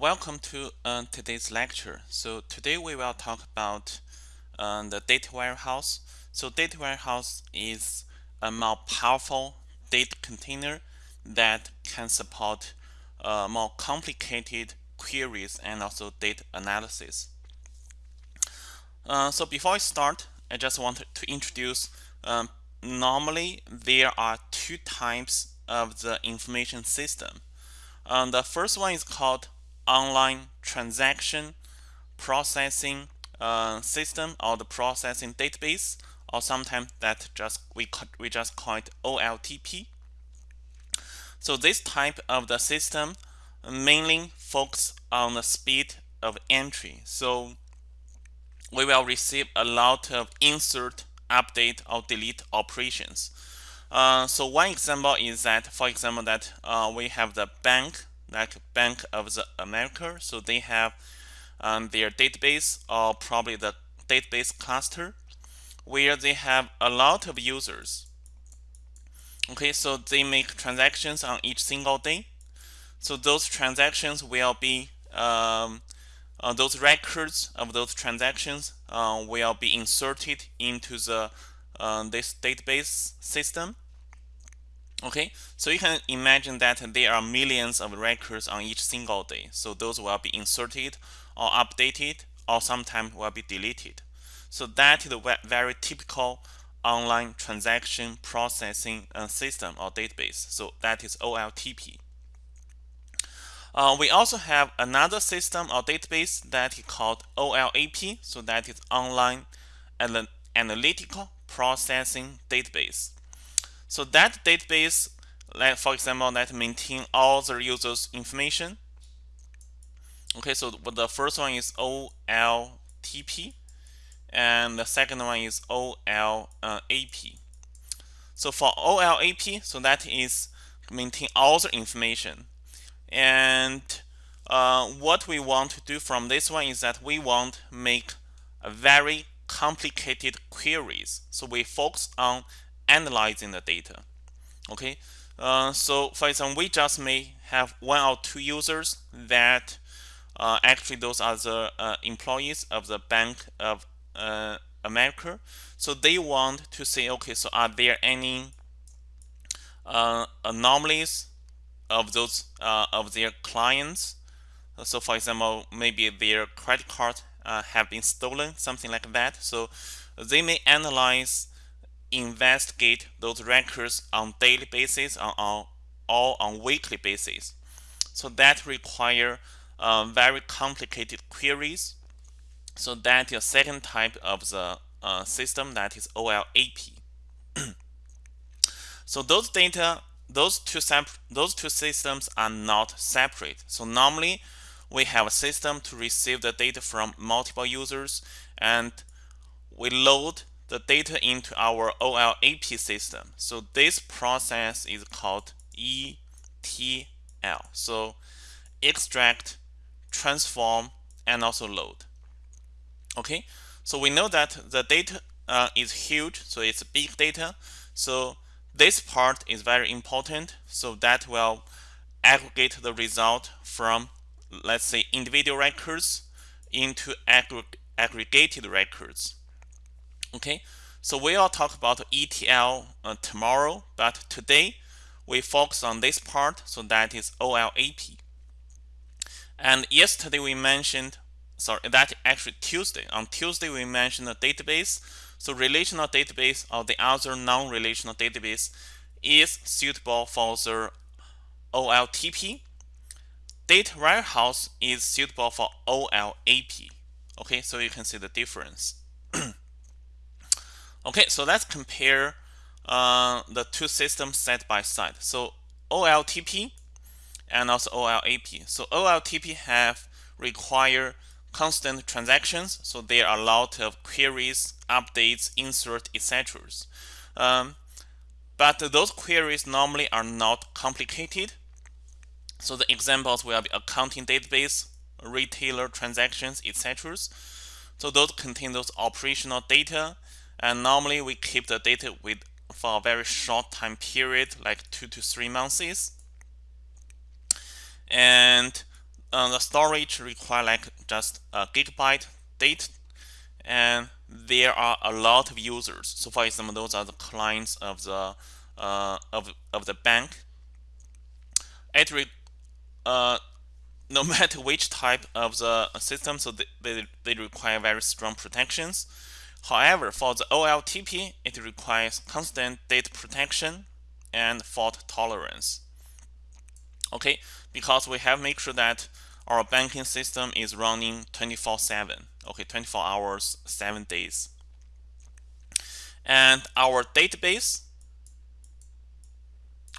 Welcome to uh, today's lecture. So today we will talk about uh, the data warehouse. So data warehouse is a more powerful data container that can support uh, more complicated queries and also data analysis. Uh, so before I start, I just want to introduce um, normally there are two types of the information system. Um, the first one is called online transaction processing uh, system or the processing database or sometimes that just we we just call it OLTP. So this type of the system mainly focus on the speed of entry. So we will receive a lot of insert, update, or delete operations. Uh, so one example is that, for example, that uh, we have the bank, like Bank of the America. So they have um, their database or probably the database cluster where they have a lot of users. Okay, so they make transactions on each single day. So those transactions will be um, uh, those records of those transactions uh, will be inserted into the uh, this database system. Okay, so you can imagine that there are millions of records on each single day. So those will be inserted or updated or sometimes will be deleted. So that is a very typical online transaction processing uh, system or database. So that is OLTP. Uh, we also have another system or database that is called OLAP. So that is online analytical processing database. So that database, like for example, that maintain all the users' information. Okay, so the first one is OLTP, and the second one is OLAP. So for OLAP, so that is maintain all the information. And uh, what we want to do from this one is that we want make very complicated queries. So we focus on analyzing the data. Okay, uh, so for example, we just may have one or two users that uh, actually those are the uh, employees of the Bank of uh, America. So they want to say, okay, so are there any uh, anomalies of those uh, of their clients. So for example, maybe their credit card have been stolen, something like that. So they may analyze, investigate those records on daily basis or on, or on weekly basis. So that require uh, very complicated queries. So that a second type of the uh, system that is OLAP. so those data those two those two systems are not separate. So normally we have a system to receive the data from multiple users and we load the data into our OLAP system. So this process is called ETL. So extract, transform, and also load. Okay, so we know that the data uh, is huge, so it's big data. So this part is very important, so that will aggregate the result from, let's say, individual records into aggregated records. Okay, so we will talk about ETL uh, tomorrow, but today we focus on this part, so that is OLAP. And yesterday we mentioned, sorry, that actually Tuesday. On Tuesday we mentioned the database so relational database or the other non-relational database is suitable for the OLTP. Data warehouse is suitable for OLAP. Okay, so you can see the difference. okay, so let's compare uh, the two systems side by side. So OLTP and also OLAP. So OLTP have require constant transactions. So there are a lot of queries, updates, insert, etc. Um, but those queries normally are not complicated. So the examples will be accounting database, retailer transactions, etc. So those contain those operational data. And normally we keep the data with for a very short time period, like two to three months. And uh, the storage require like just a gigabyte data. And there are a lot of users. So for example those are the clients of the uh, of, of the bank. It re, uh, no matter which type of the system so they, they, they require very strong protections however for the OLTP it requires constant data protection and fault tolerance. Okay because we have make sure that our banking system is running 24 7 okay 24 hours 7 days. And our database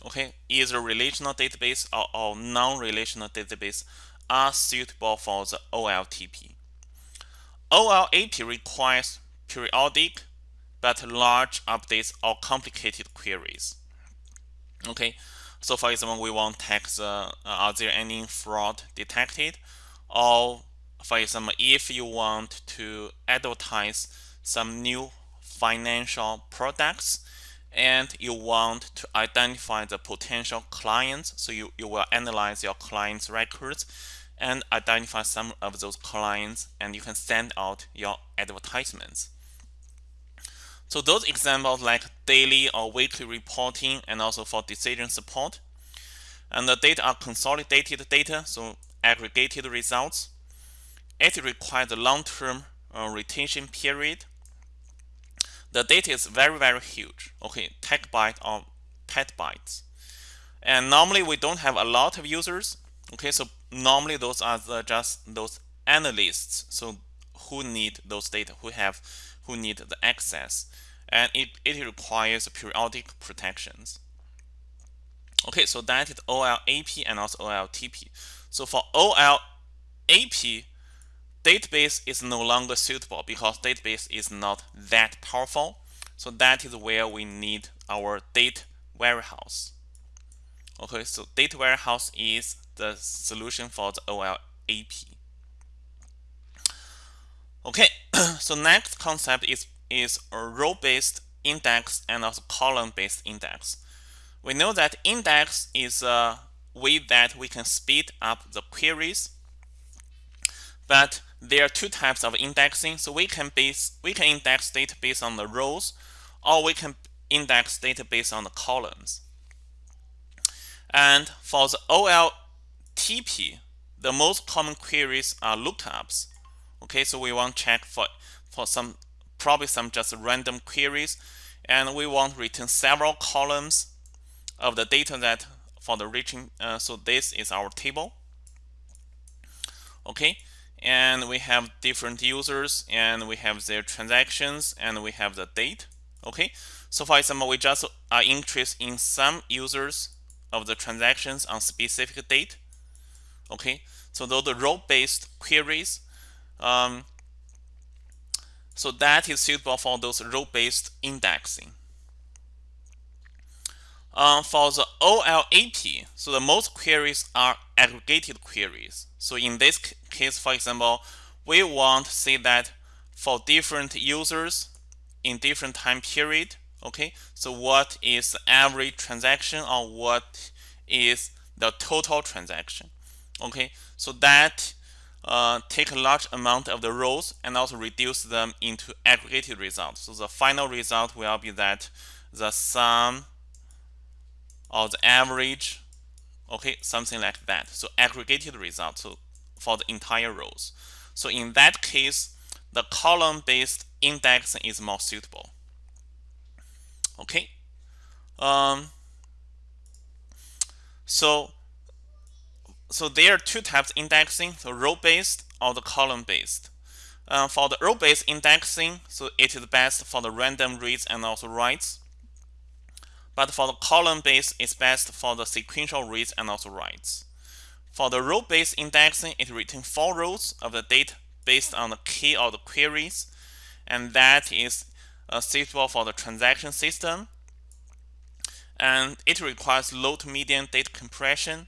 okay either relational database or, or non-relational database are suitable for the OLTP OLAP requires periodic but large updates or complicated queries okay so for example, we want to check the, uh, are there any fraud detected? Or for example, if you want to advertise some new financial products and you want to identify the potential clients, so you, you will analyze your clients' records and identify some of those clients and you can send out your advertisements. So those examples like daily or weekly reporting and also for decision support. And the data are consolidated data, so aggregated results. It requires a long-term uh, retention period. The data is very, very huge. Okay, terabyte or petabytes. And normally we don't have a lot of users. Okay, so normally those are the, just those analysts. So who need those data, who have who need the access and it, it requires periodic protections. Okay, so that is OLAP and also OLTP. So for OLAP, database is no longer suitable because database is not that powerful. So that is where we need our data warehouse. Okay, so data warehouse is the solution for the OLAP. Okay, so next concept is, is row-based index and also column-based index. We know that index is a way that we can speed up the queries, but there are two types of indexing. So we can base we can index data based on the rows, or we can index data based on the columns. And for the OLTP, the most common queries are lookups. Okay, so we want to check for, for some, probably some just random queries. And we want return several columns of the data that for the reaching. Uh, so this is our table. Okay, and we have different users and we have their transactions and we have the date. Okay, so for example, we just are interested in some users of the transactions on specific date. Okay, so those the row-based queries um, so that is suitable for those row-based indexing. Uh, for the OLAP, so the most queries are aggregated queries. So in this case, for example, we want to say that for different users in different time period, okay, so what is the average transaction or what is the total transaction, okay, so that uh, take a large amount of the rows and also reduce them into aggregated results. So the final result will be that the sum or the average, okay, something like that. So aggregated result so for the entire rows. So in that case, the column-based indexing is more suitable. Okay. Um, so so there are two types of indexing, the row-based or the column-based. Uh, for the row-based indexing, so it is best for the random reads and also writes. But for the column-based, it's best for the sequential reads and also writes. For the row-based indexing, it returns four rows of the data based on the key of the queries, and that is uh, suitable for the transaction system. And it requires low to medium data compression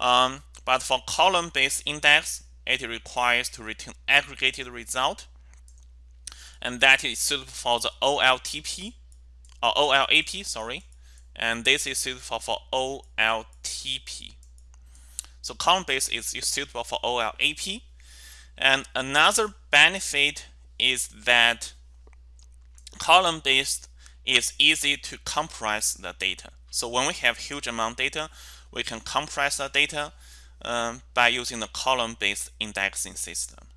um, but for column-based index, it requires to return aggregated result. And that is suitable for the OLTP, or OLAP, sorry. And this is suitable for OLTP. So column-based is suitable for OLAP. And another benefit is that column-based is easy to compress the data. So when we have huge amount data, we can compress the data um, by using the column-based indexing system.